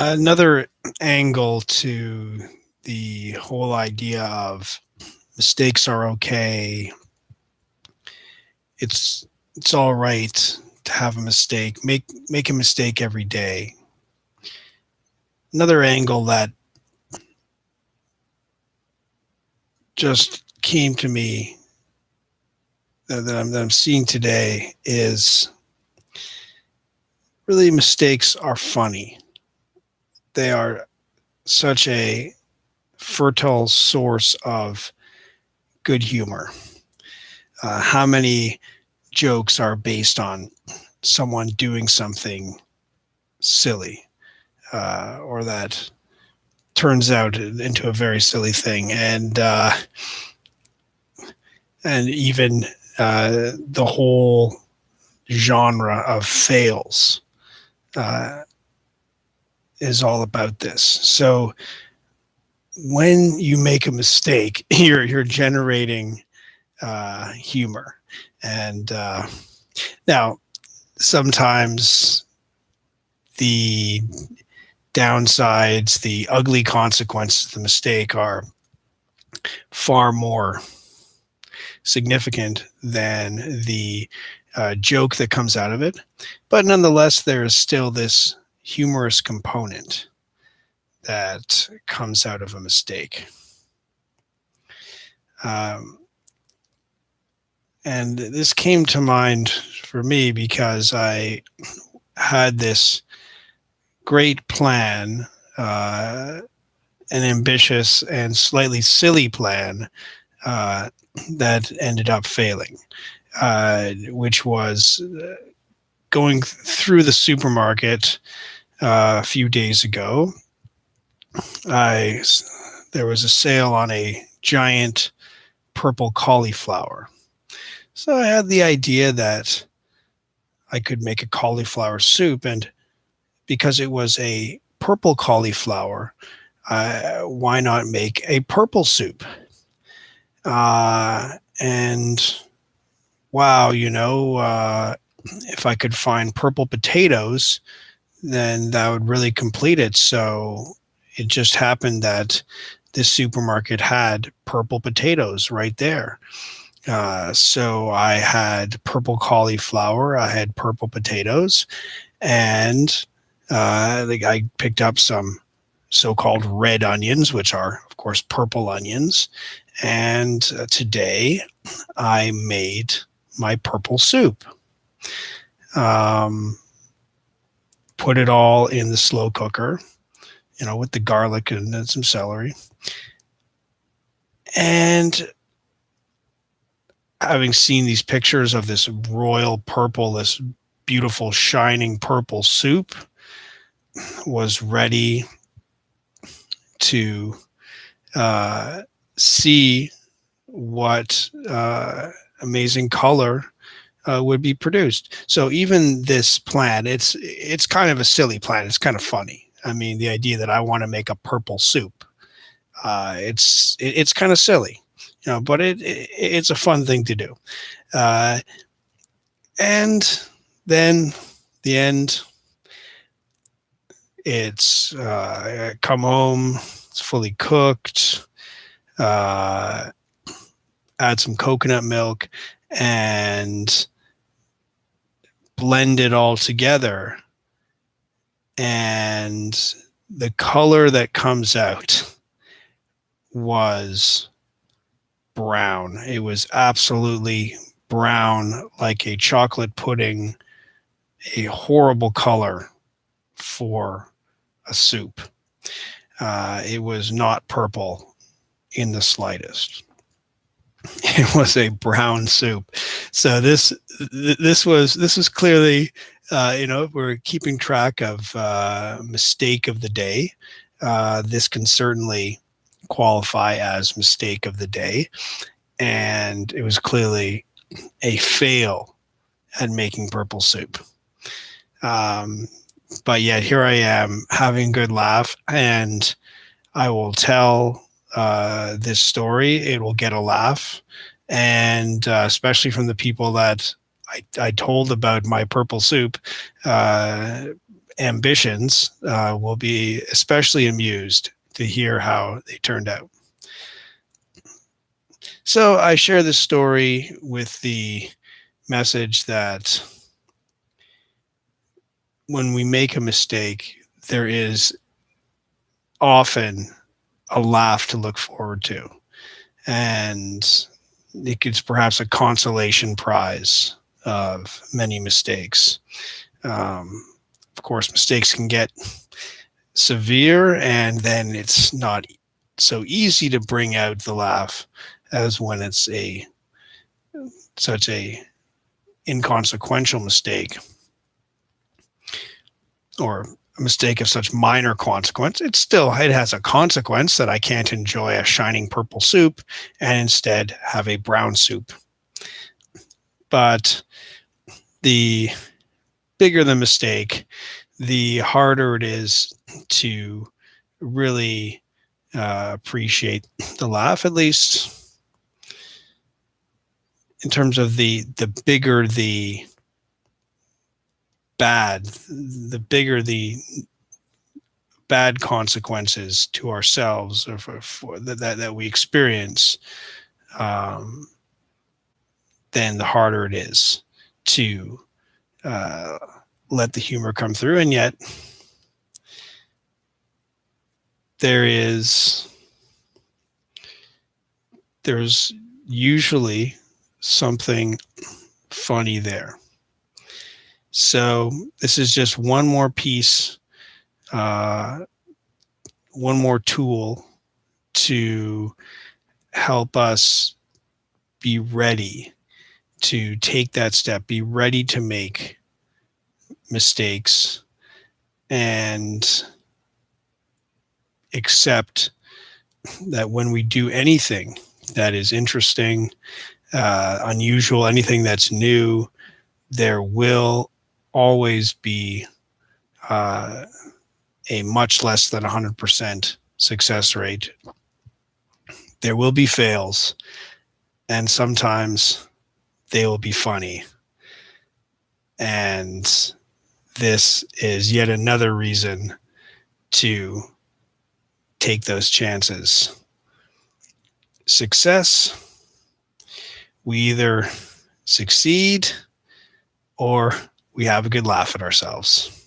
Another angle to the whole idea of mistakes are okay. It's it's all right to have a mistake. Make make a mistake every day. Another angle that just came to me that, that, I'm, that I'm seeing today is really mistakes are funny. They are such a fertile source of good humor. Uh, how many jokes are based on someone doing something silly uh, or that turns out into a very silly thing and uh, and even uh, the whole genre of fails uh, is all about this so when you make a mistake you're you're generating uh, humor and uh, now sometimes the downsides, the ugly consequences of the mistake are far more significant than the uh, joke that comes out of it. But nonetheless, there is still this humorous component that comes out of a mistake. Um, and this came to mind for me because I had this great plan, uh, an ambitious and slightly silly plan uh, that ended up failing, uh, which was uh, going through the supermarket uh, a few days ago. I there was a sale on a giant purple cauliflower so I had the idea that I could make a cauliflower soup. And because it was a purple cauliflower, uh, why not make a purple soup? Uh, and wow, you know, uh, if I could find purple potatoes, then that would really complete it. So it just happened that this supermarket had purple potatoes right there. Uh, so I had purple cauliflower, I had purple potatoes, and uh, I picked up some so-called red onions, which are, of course, purple onions. And uh, today I made my purple soup. Um, put it all in the slow cooker, you know, with the garlic and, and some celery. And having seen these pictures of this royal purple, this beautiful shining purple soup, was ready to uh, see what uh, amazing color uh, would be produced. So even this plan, it's it's kind of a silly plan. It's kind of funny. I mean, the idea that I want to make a purple soup, uh, it's it, it's kind of silly you know, but it, it it's a fun thing to do. Uh, and then the end, it's uh, come home, it's fully cooked, uh, add some coconut milk and blend it all together. And the color that comes out was brown. It was absolutely brown, like a chocolate pudding, a horrible color for a soup. Uh, it was not purple in the slightest. It was a brown soup. So this this was this was clearly uh, you know we're keeping track of uh, mistake of the day. Uh, this can certainly qualify as mistake of the day. And it was clearly a fail at making purple soup. Um, but yet here I am having a good laugh and I will tell uh, this story. It will get a laugh. And uh, especially from the people that I, I told about my purple soup, uh, ambitions uh, will be especially amused to hear how they turned out. So I share this story with the message that when we make a mistake, there is often a laugh to look forward to. And it it's perhaps a consolation prize of many mistakes. Um, of course, mistakes can get severe, and then it's not so easy to bring out the laugh as when it's a such a inconsequential mistake or mistake of such minor consequence, it still it has a consequence that I can't enjoy a shining purple soup and instead have a brown soup. But the bigger the mistake, the harder it is to really uh, appreciate the laugh, at least in terms of the the bigger the bad, the bigger the bad consequences to ourselves or for, for that, that, that we experience, um, then the harder it is to uh, let the humor come through. And yet, there is there's usually something funny there. So this is just one more piece, uh, one more tool to help us be ready to take that step, be ready to make mistakes and accept that when we do anything that is interesting, uh, unusual, anything that's new, there will always be uh, a much less than 100% success rate. There will be fails, and sometimes they will be funny. And this is yet another reason to take those chances. Success, we either succeed or we have a good laugh at ourselves.